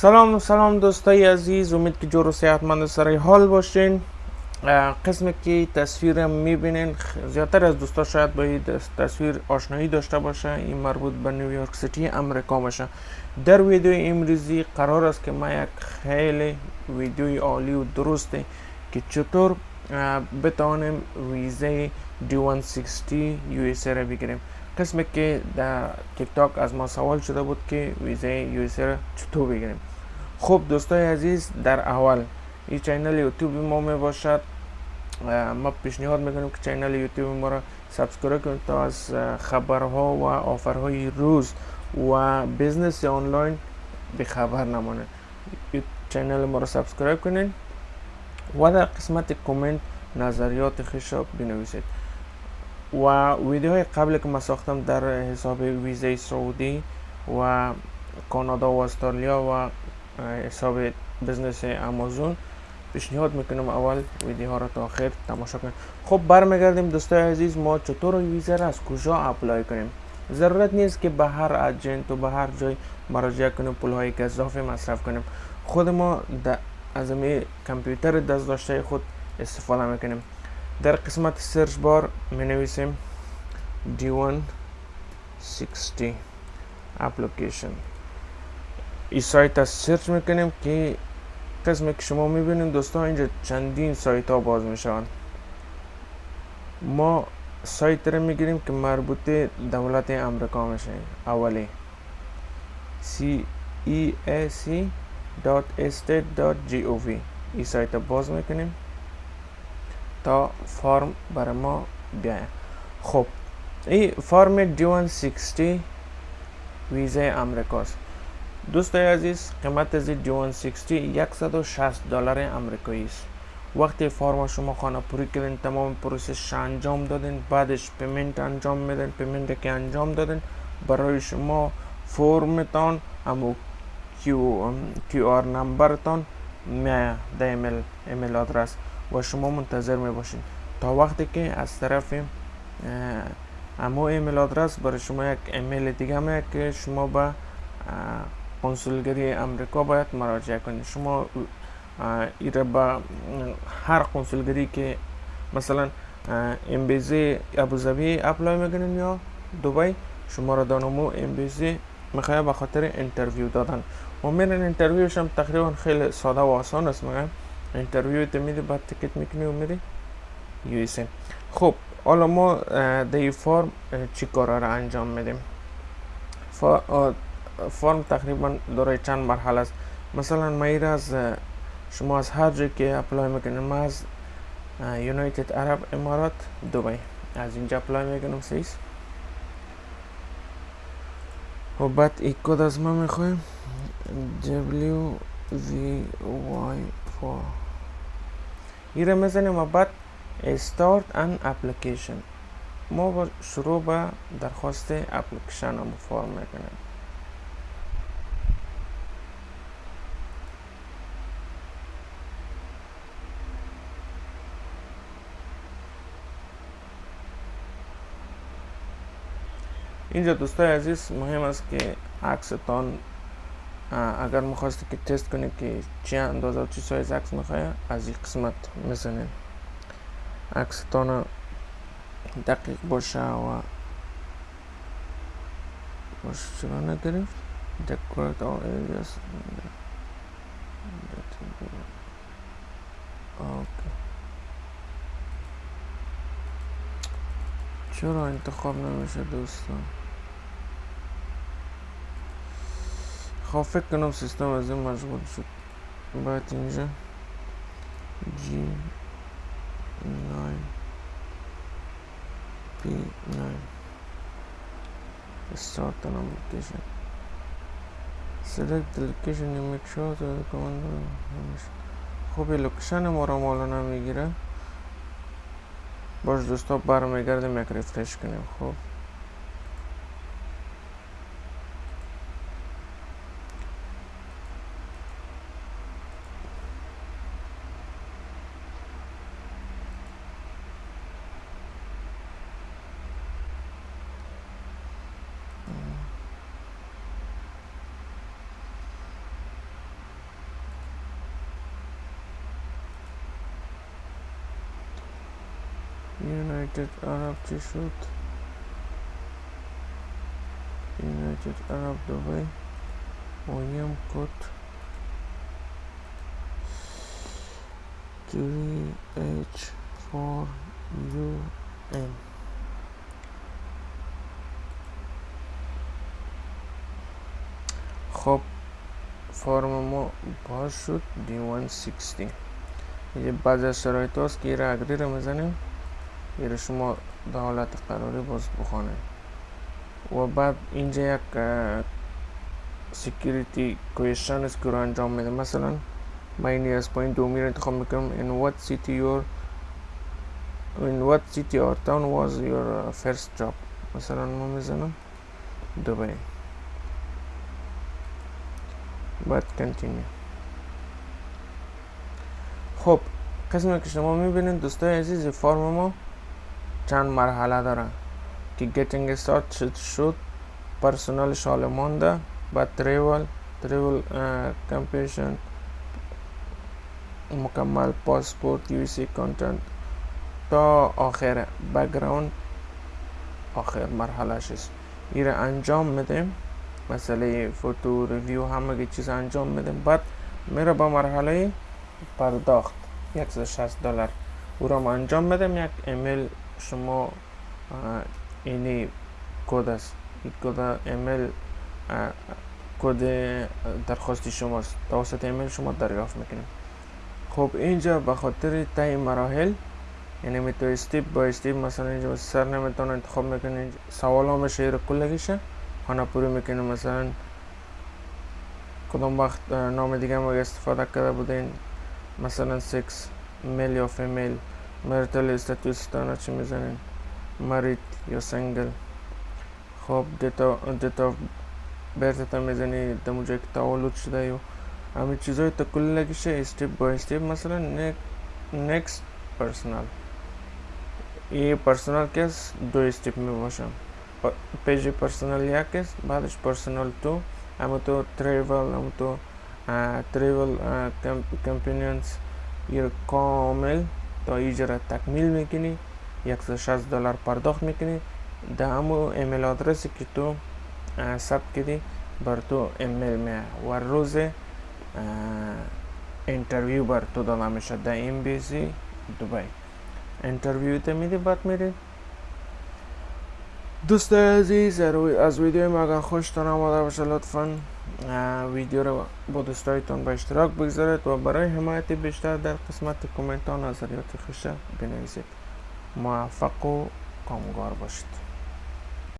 سلام سلام دوستای عزیز. امید که جور و صحتمند سر حال باشین. قسمی که تصویر می‌بینین زیادتر از دوستا شاید با این تصویر آشنایی داشته باشه. این مربوط به نیویورک سیتی امریکا باشه. در ویدیو امروزی قرار است که ما یک خیلی ویدیوی عالی و درسته که چطور بتوانیم ویزه D160 USA را بگیریم. قسمی که در تیک تاک از ما سوال شده بود که ویزه را چطور بگیریم. خب دوستای عزیز در اول این channel YouTube ما می باشد. ما پیشنهاد می‌کنیم که channel YouTube ما را subscribe کنید تا از خبرها و offer های روز و business online بی‌خبر نمانه. channel ما را subscribe کنید و در قسمت کامنت نظریات خویش را بنویسید. و ویدیوهای قبل که ما ساختم در حساب ویزه سعودی و کانادا و استرالیا و حساب بزنس امازون پیشنهاد می‌کنم اول ویدیو ها را تا آخر تماشا کنیم. خب برمیگردیم دوستای عزیز ما چطور ویزا را از کجا اپلای کنیم؟ ضرورت نیست که به هر اجنت و به هر جای مراجعه کنیم پول های گذافی مصرف کنیم. خود ما از کامپیوتر دست داشته خود استفاده می‌کنیم. در قسمت سرچ بار می نویسیم D160 اپلیکیشن این سایت از سرچ می‌کنیم که قسمی که شما می‌بینید دوستان اینجا چندین سایت ها باز می‌شوند. ما سایت رو می‌گیریم که مربوط دولت امریکا میشه. اولی. Ceac.estate.gov این سایت باز می‌کنیم. تا فرم برای ما بیاید خب این فرم D160 ویزه امریکاست. دوستای عزیز قیمت از جوان 60 160 دلار امریکایی است وقتی فرما شما خانه پوری کردین تمام پروسش انجام دادین بعدش پیمنت انجام میدن پیمنت که انجام دادین برای شما فرمتان همو QR number تان میایه در ایمیل email address. و شما منتظر می باشین تا وقتی که از طرف امو email address برای شما یک ایمیل دیگه میاد که شما به کنسولگری امریکا باید مراجعه کنید. شما ایره با هر کنسولگری که مثلا embassy ابوظبی apply می‌کنین یا دبی شما را دانمو امبیزی می‌خواه به خاطر انترویو دادن. و میرن انترویوش هم تقریبا خیلی ساده و آسان است میگم. اینترویو میده بعد تکت می‌کنی و میری یو ایس خب حالا ما دی فارم چی کارا را انجام میدیم فرم تقریبا دارای چند مرحله است مثلا ما ایر از شما از هر جایی که اپلای می‌کنیم ما از یونایتد عرب امارات دبی از اینجا اپلای می‌کنم سیس و بعد ای کد از ما می‌خوایم W V Y 4 ایره می‌زنیم و بعد start an application. ما با شروع به درخواست اپلیکیشن رو فرم می‌کنیم اینجا دوستای عزیز مهم است که عکستان اگر می‌خواستی که تست کنید که چی اندازه و چی سایز عکس می‌خواه از این قسمت می‌زنید عکستان دقیق باشه و باشه. چرا نگرفت؟ all areas اوکی. چرا انتخاب نمیشه دوستان؟ خب فکر کنم سیستم از این مشغول شد. باید اینجا جی ناین پی ناین start an application select the location you make sure to the command خب لوکیشن ما را مولانا می‌گیره باش دوستا برمیگردیم یک ریفرش کنیم. خب. یونایتد عرب چی شد یونایتد عرب دوبای اویم کد 3H 4UN خب فرم ما باز شد D160 یه بعض از شرایط هاست که ایره اگری رو می‌زنیم شما در حالت قراری باز بخوانه. و بعد اینجا یک سیکیریتی کویشن است که رو انجام میده. مثلا من این از پایین دومی رو انتخاب می‌کنم. In what city your in what city or town was your first job? مثلا ما می‌زنم. دبی. بعد کنتینیو خب قسمی که شما می‌بینید دوستای عزیز فرم ما چند مرحله داره که getting start شد شد پرسونال شال مانده بعد تریول تریول کمپیشن مکمل پاسپورت یو سی کانتنت تا آخر بکگراند آخر مرحله است. این انجام میدیم. مسئله photo review همه چیز انجام میدیم. بعد میره با مرحله پرداخت. 160 دلار. او را انجام میدم یک ایمیل شما اینی کد است. این کد ایمیل کد درخواستی شماست. توسط ایمیل شما دریافت می‌کنیم. خب اینجا به خاطر تای مراحل یعنی می تو استیپ با استیپ مثلا اینجا سر نمی‌تونه انتخاب می‌کنی سوال هم شعر کلگیشه خانه پوری می‌کنی مثلا کدام وقت نام دیگه ما استفاده کرده بودین مثلا سکس میل یا فیمیل مرتل استاتوس تانا چی می‌زنین مریت یا سنگل خب دیتا دیتا برتا می‌زنی دمو جایی که تولد شده یا همه چیزهای تا کل لگیشه استیپ با استیپ مثلا next پرسنال یه پرسنال کس دو استیپ می باشم پیج پرسنال یک است بعدش پرسنال تو اما تو تریول اما تو تریول کمپینینز یه کامل تا ایجا تکمیل می‌کنی 160 دلار پرداخت می‌کنی. ده همو ایمیل آدرسی که تو ثبت کردی بر تو ایمیل می و روز interview بر تو داده میشه در embassy دبی. interview ته میدی بعد میری. دوست عزیز از ویدیو ما اگر ویدیو رو با دوستایتان به اشتراک بگذارید و برای حمایت بیشتر در قسمت کامنت ها نظریات خوشه بنویسید موفق و کامگار باشید